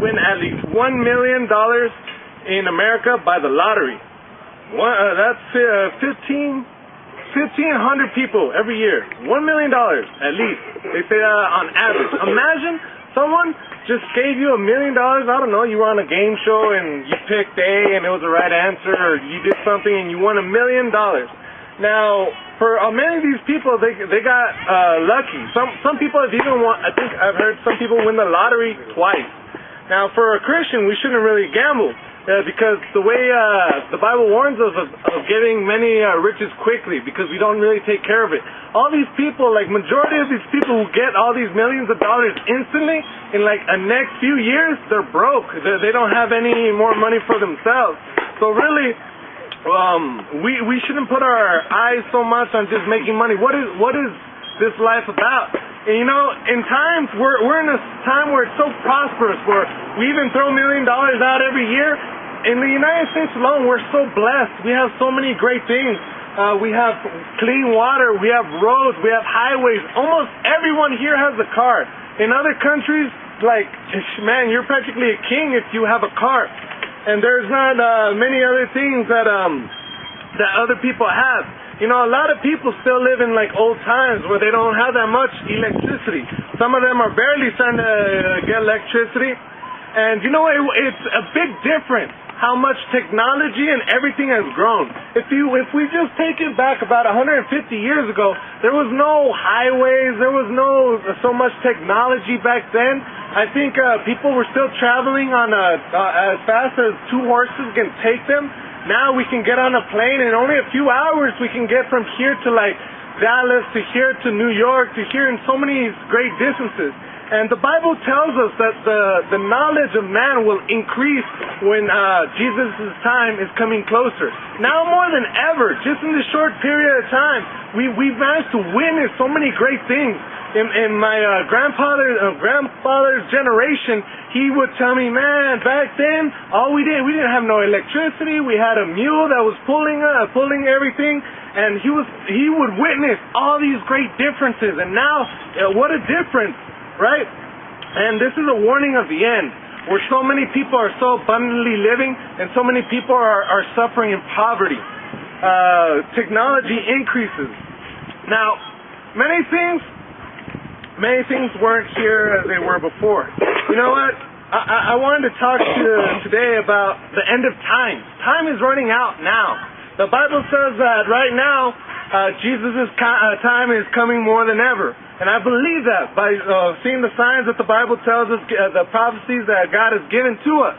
win at least one million dollars in America by the lottery. One, uh, that's uh, 15, 1,500 people every year. One million dollars at least. They say that on average. Imagine someone just gave you a million dollars. I don't know. You were on a game show and you picked A and it was the right answer, or you did something and you won a million dollars. Now, for uh, many of these people, they they got uh, lucky. Some some people have even won. I think I've heard some people win the lottery twice. Now, for a Christian, we shouldn't really gamble uh, because the way uh, the Bible warns us of, of getting many uh, riches quickly, because we don't really take care of it. All these people, like majority of these people who get all these millions of dollars instantly, in like a next few years, they're broke. They, they don't have any more money for themselves. So really um, we we shouldn't put our eyes so much on just making money. What is what is this life about? And you know, in times we're we're in a time where it's so prosperous, where we even throw million dollars out every year. In the United States alone, we're so blessed. We have so many great things. Uh, we have clean water. We have roads. We have highways. Almost everyone here has a car. In other countries, like man, you're practically a king if you have a car and there's not uh, many other things that um that other people have. You know, a lot of people still live in like old times where they don't have that much electricity. Some of them are barely starting to uh, get electricity, and you know, it, it's a big difference how much technology and everything has grown. If you if we just take it back about 150 years ago, there was no highways, there was no so much technology back then. I think uh, people were still traveling on a, uh, as fast as two horses can take them. Now we can get on a plane in only a few hours. We can get from here to like Dallas to here to New York to here in so many great distances. And the Bible tells us that the, the knowledge of man will increase when uh, Jesus' time is coming closer. Now more than ever, just in this short period of time, we, we've managed to witness so many great things. In, in my uh, grandfather, uh, grandfather's generation, he would tell me, man, back then, all we did, we didn't have no electricity. We had a mule that was pulling, uh, pulling everything and he was he would witness all these great differences and now uh, what a difference right? And this is a warning of the end, where so many people are so abundantly living and so many people are, are suffering in poverty. Uh, technology increases. Now, many things, many things weren't here as they were before. You know what? I, I wanted to talk to today about the end of time. Time is running out now. The Bible says that right now, uh, Jesus' uh, time is coming more than ever. And I believe that by uh, seeing the signs that the Bible tells us, uh, the prophecies that God has given to us.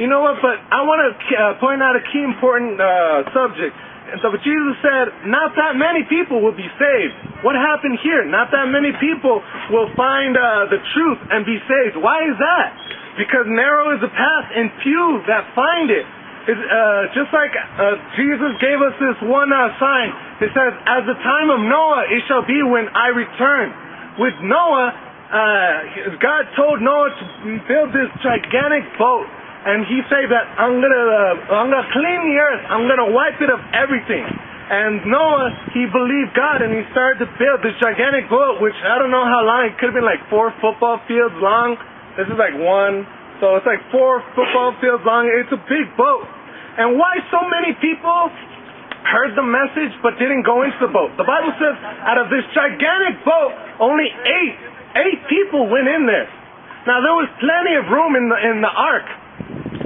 You know what? But I want to uh, point out a key important uh, subject. And so, Jesus said, not that many people will be saved. What happened here? Not that many people will find uh, the truth and be saved. Why is that? Because narrow is the path and few that find it. It's, uh, just like uh, Jesus gave us this one uh, sign. It says, "As the time of Noah, it shall be when I return." With Noah, uh, God told Noah to build this gigantic boat, and He said that I'm gonna, uh, I'm gonna clean the earth. I'm gonna wipe it of everything. And Noah, he believed God, and he started to build this gigantic boat, which I don't know how long. It could have been like four football fields long. This is like one so it's like four football fields long. It's a big boat. And why so many people heard the message but didn't go into the boat? The Bible says out of this gigantic boat, only eight, eight people went in there. Now there was plenty of room in the in the ark.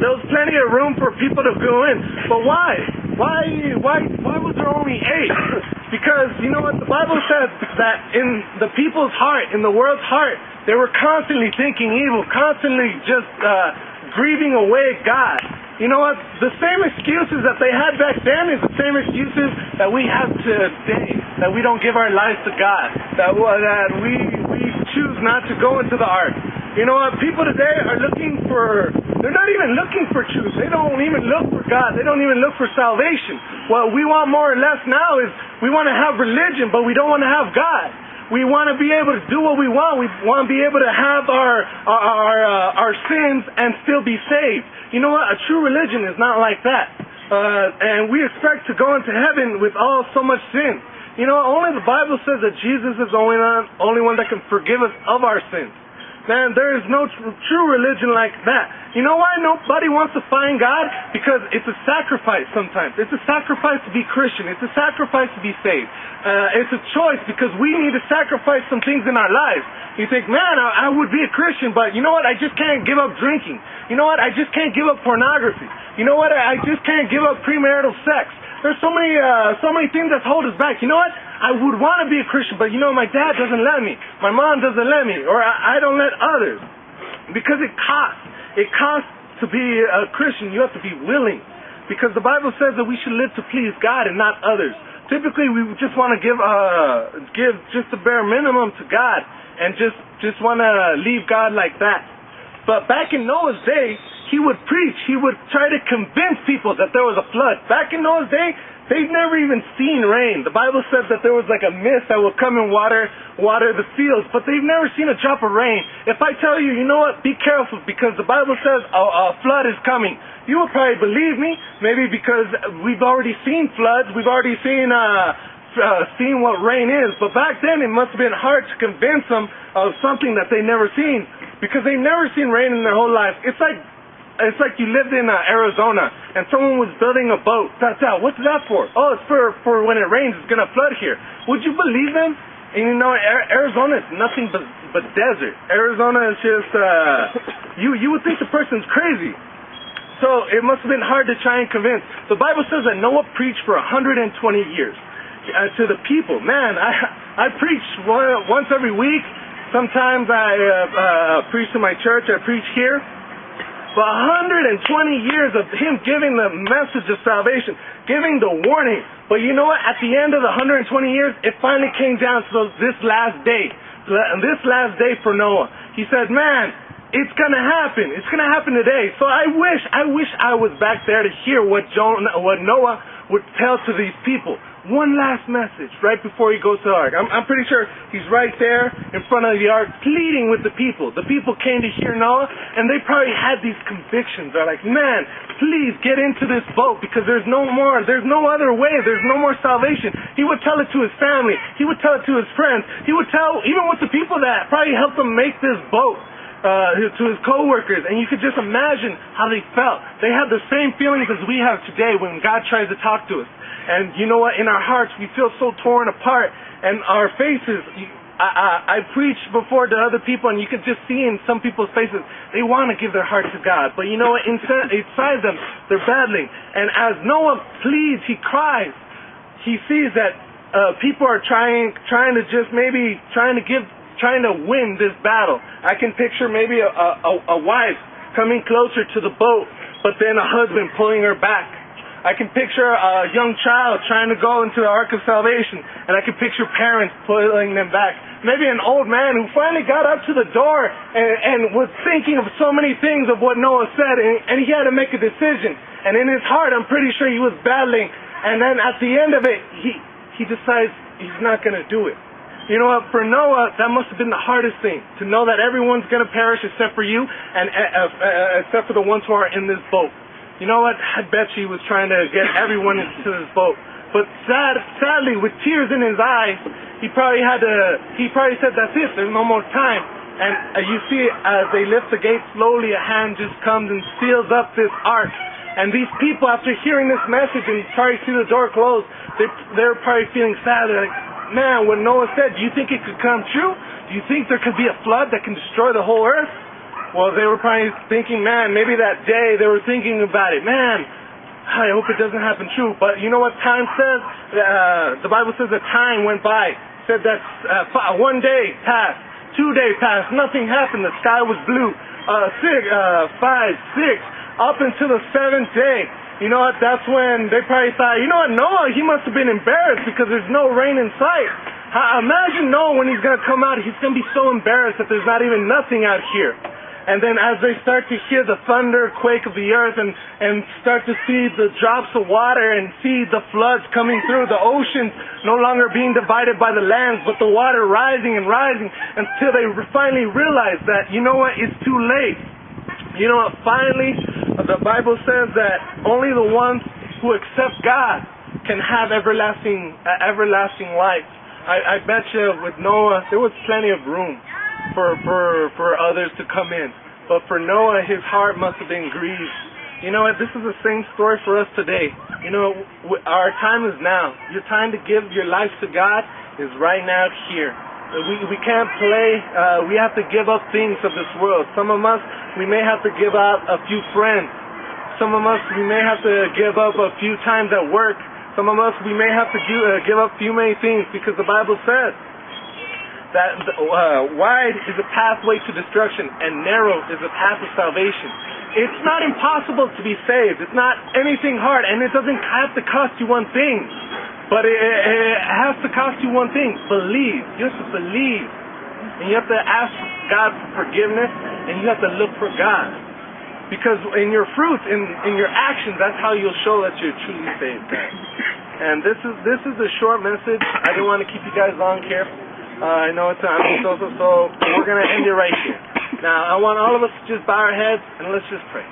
There was plenty of room for people to go in. But why? Why why why was there only eight? Because you know what the Bible says that in the people's heart, in the world's heart, they were constantly thinking evil, constantly just uh, grieving away God. You know what? The same excuses that they had back then is the same excuses that we have today. That we don't give our lives to God. That that we we choose not to go into the ark. You know what? People today are looking for. They're not even looking for truth. They don't even look for God. They don't even look for salvation. What we want more or less now is we want to have religion, but we don't want to have God. We want to be able to do what we want. We want to be able to have our our our, uh, our sins and still be saved. You know what? A true religion is not like that. Uh, and we expect to go into heaven with all so much sin. You know, only the Bible says that Jesus is the only one, only one that can forgive us of our sins. Man, there is no tr- true religion like that. You know why nobody wants to find God? Because it's a sacrifice sometimes. It's a sacrifice to be Christian. It's a sacrifice to be saved. Uh, it's a choice because we need to sacrifice some things in our lives. You think, man, I, I would be a Christian, but you know what? I just can't give up drinking. You know what? I just can't give up pornography. You know what? I, I just can't give up premarital sex. There's so many, uh, so many things that hold us back. You know what? I would want to be a Christian, but you know, my dad doesn't let me. My mom doesn't let me, or I, I don't let others. Because it costs. It costs to be a Christian. You have to be willing. Because the Bible says that we should live to please God and not others. Typically, we just want to give, uh, give just the bare minimum to God and just, just want to leave God like that. But back in Noah's day, he would preach. He would try to convince people that there was a flood. Back in Noah's day, they'd never even seen rain. The Bible says that there was like a mist that would come and water water the fields, but they've never seen a drop of rain. If I tell you, you know what, be careful because the Bible says a, a flood is coming. You will probably believe me, maybe because we've already seen floods, we've already seen uh, uh, seen what rain is. But back then, it must have been hard to convince them of something that they never seen because they've never seen rain in their whole life. It's like it's like you lived in uh, Arizona and someone was building a boat. That's out. What's that for? Oh, it's for for when it rains. It's gonna flood here. Would you believe them? And you know, Arizona is nothing but but desert. Arizona is just uh, you you would think the person's crazy. So it must have been hard to try and convince. The Bible says that Noah preached for 120 years uh, to the people. Man, I I preach once every week. Sometimes I uh, uh, preach to my church. I preach here for 120 years of him giving the message of salvation, giving the warning. But you know what? At the end of the 120 years, it finally came down to this last day. This last day for Noah. He said, man, it's gonna happen. It's gonna happen today. So I wish, I wish I was back there to hear what Jonah, what Noah would tell to these people one last message right before he goes to the ark. I'm, I'm pretty sure he's right there in front of the ark pleading with the people. The people came to hear Noah and they probably had these convictions. They're like, man, please get into this boat because there's no more, there's no other way, there's no more salvation. He would tell it to his family. He would tell it to his friends. He would tell even with the people that probably helped him make this boat. Uh, to his coworkers, and you could just imagine how they felt. They had the same feelings as we have today when God tries to talk to us. And you know what? In our hearts, we feel so torn apart. And our faces, I, I, I preach before to other people, and you can just see in some people's faces, they want to give their heart to God. But you know what? Inside, inside them, they're battling. And as Noah pleads, he cries. He sees that uh, people are trying, trying to just maybe trying to give, trying to win this battle. I can picture maybe a, a, a wife coming closer to the boat, but then a husband pulling her back I can picture a young child trying to go into the Ark of Salvation, and I can picture parents pulling them back. Maybe an old man who finally got up to the door and, and was thinking of so many things of what Noah said, and, and he had to make a decision. And in his heart, I'm pretty sure he was battling. And then at the end of it, he, he decides he's not going to do it. You know what? For Noah, that must have been the hardest thing to know that everyone's going to perish except for you and uh, uh, uh, except for the ones who are in this boat. You know what? I bet he was trying to get everyone into this boat. But sad, sadly, with tears in his eyes, he probably had to, he probably said, that's it, there's no more time. And uh, you see, as they lift the gate slowly, a hand just comes and seals up this ark. And these people, after hearing this message and probably see the door close, they, they're probably feeling sad. They're like, man, what Noah said, do you think it could come true? Do you think there could be a flood that can destroy the whole earth? Well, they were probably thinking, man, maybe that day they were thinking about it. Man, I hope it doesn't happen true. But you know what time says? Uh, the Bible says that time went by. It said that uh, one day passed, two days passed, nothing happened. The sky was blue. Uh, six, uh, five, six, up until the seventh day. You know what? That's when they probably thought, you know what? Noah, he must have been embarrassed because there's no rain in sight. Imagine Noah when he's going to come out, he's going to be so embarrassed that there's not even nothing out here. And then as they start to hear the thunder quake of the earth and, and start to see the drops of water and see the floods coming through, the oceans no longer being divided by the lands, but the water rising and rising until they finally realize that, you know what, it's too late. You know what, finally, the Bible says that only the ones who accept God can have everlasting, uh, everlasting life. I, I bet you with Noah, there was plenty of room for, for, for others to come in. But for Noah, his heart must have been grieved. You know what? This is the same story for us today. You know, our time is now. Your time to give your life to God is right now here. We, we can't play. Uh, we have to give up things of this world. Some of us, we may have to give up a few friends. Some of us, we may have to give up a few times at work. Some of us, we may have to do, uh, give up few many things because the Bible says that uh, wide is a pathway to destruction and narrow is a path of salvation. It's not impossible to be saved. It's not anything hard, and it doesn't have to cost you one thing. But it, it has to cost you one thing believe. You have to believe. And you have to ask God for forgiveness, and you have to look for God. Because in your fruits, in, in your actions, that's how you'll show that you're truly saved. And this is this is a short message. I didn't want to keep you guys long here. Uh, I know it's I'm so so so. We're gonna end it right here. Now I want all of us to just bow our heads and let's just pray.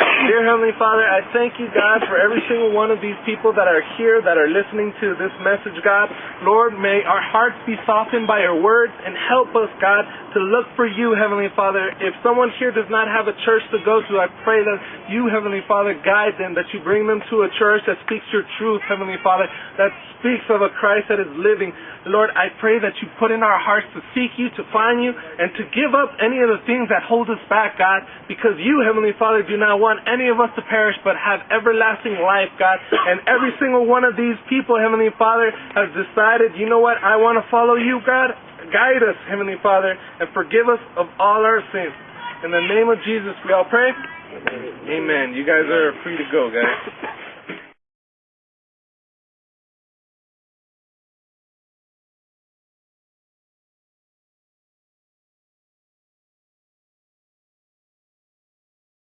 Dear Heavenly Father, I thank you, God, for every single one of these people that are here, that are listening to this message, God. Lord, may our hearts be softened by your words and help us, God, to look for you, Heavenly Father. If someone here does not have a church to go to, I pray that you, Heavenly Father, guide them, that you bring them to a church that speaks your truth, Heavenly Father, that speaks of a Christ that is living. Lord, I pray that you put in our hearts to seek you, to find you, and to give up any of the things that hold us back, God, because you, Heavenly Father, do not want any of us to perish, but have everlasting life, God. And every single one of these people, Heavenly Father, has decided, you know what, I want to follow you, God. Guide us, Heavenly Father, and forgive us of all our sins. In the name of Jesus, we all pray. Amen. You guys are free to go, guys.